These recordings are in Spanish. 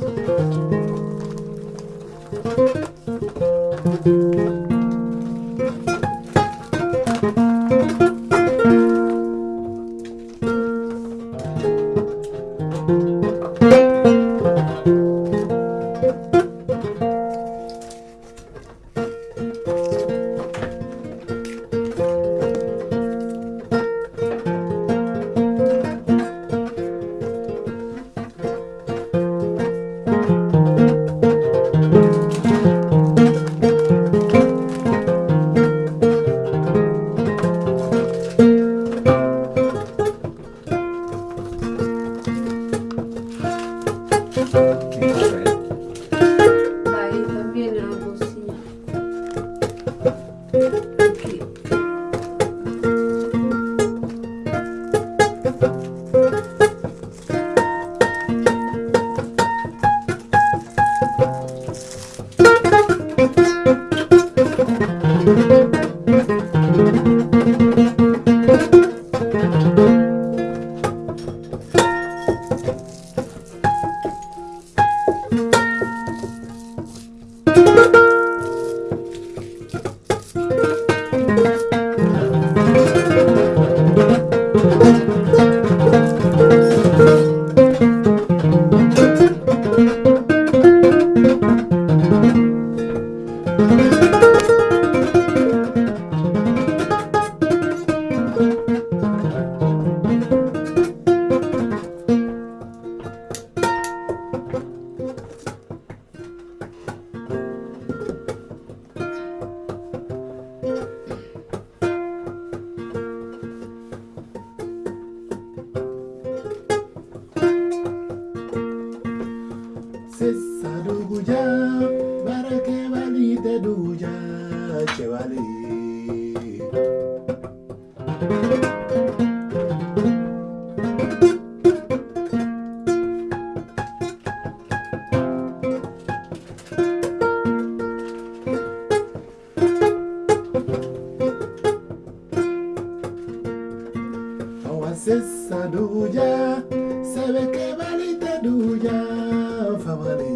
Música Sessa duguja, barake balite duja, chevali. Awa sessa duja, sebe que balite duja, family.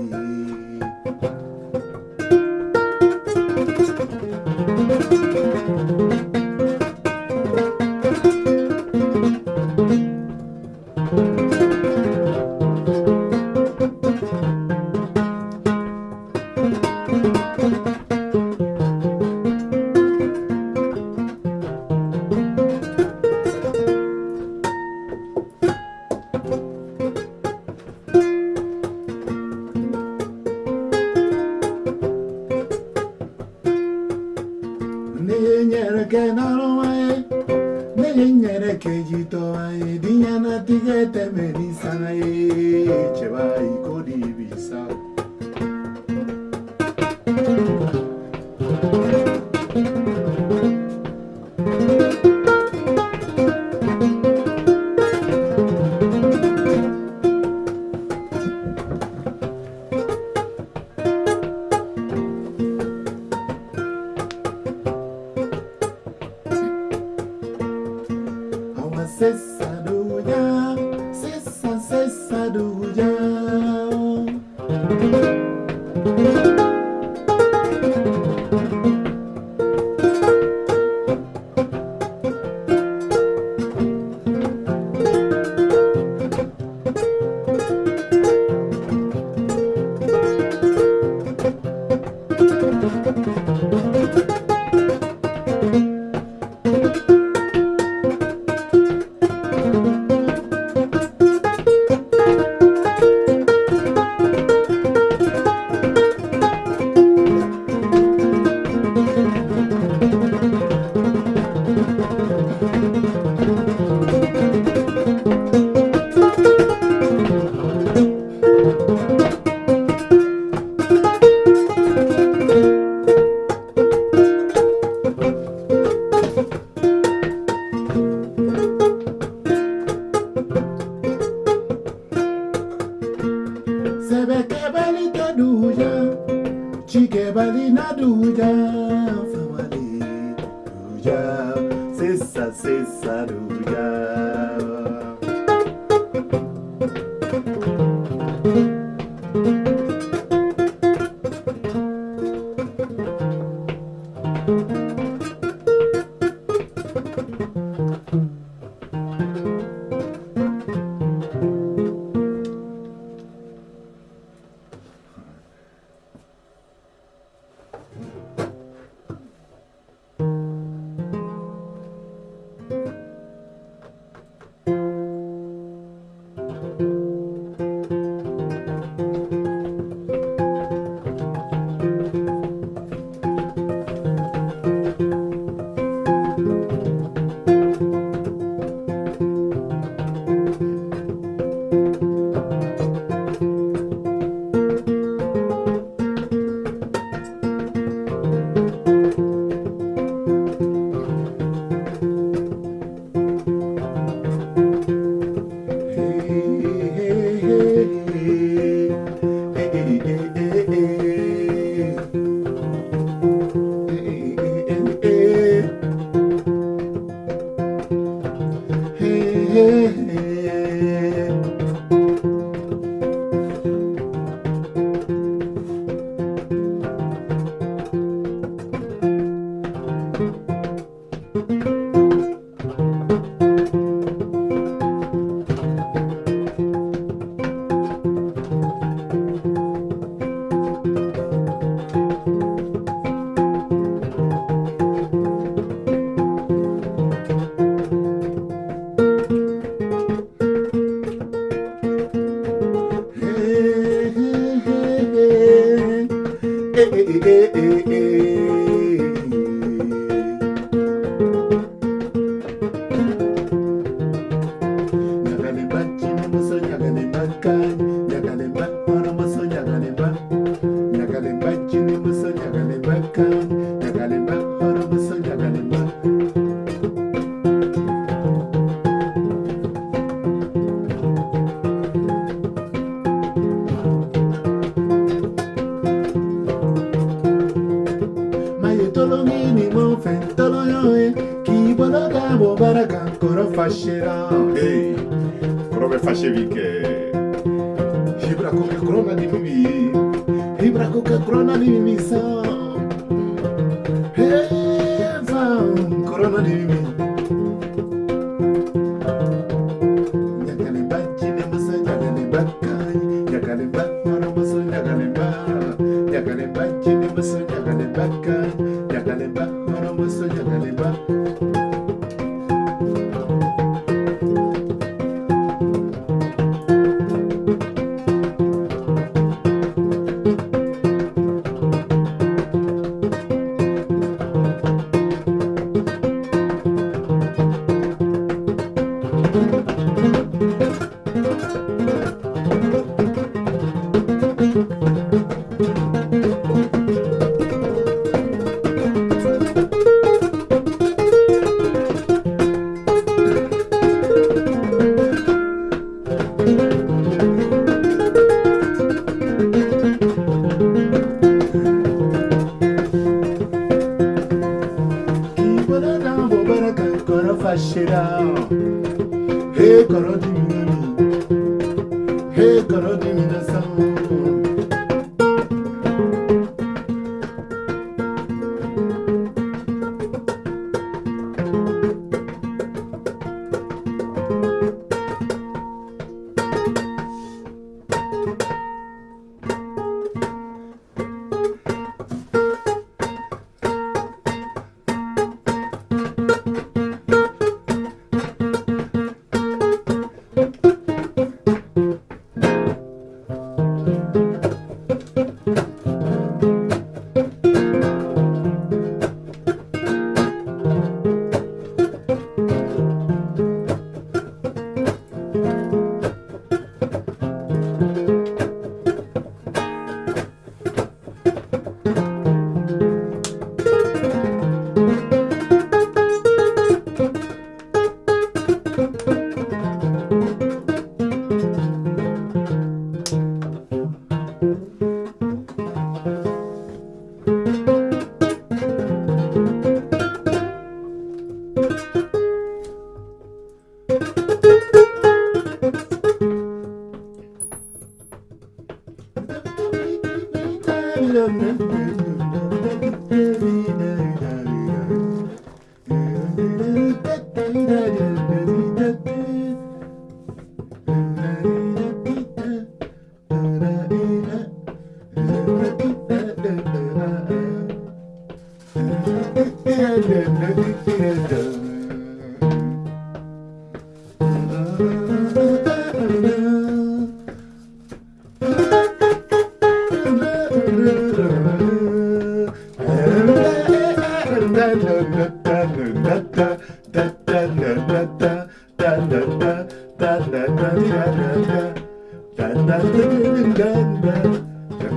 dinyere ke n'ọrụ waye nenye nyere ke ji to waye dinya na tigete meri sana ye chebe anyị Famali naduja, famali duja, sisa sisa duja. fashevike Hibra coca crona di mimi Hibra coca crona di mimi sa Eva, corona di mimi Hey, Karadi Minami. Hey, Karadi Minasan.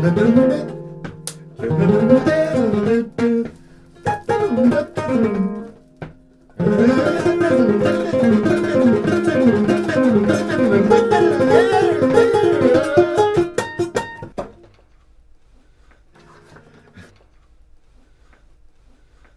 Ne, ne, ne, ne.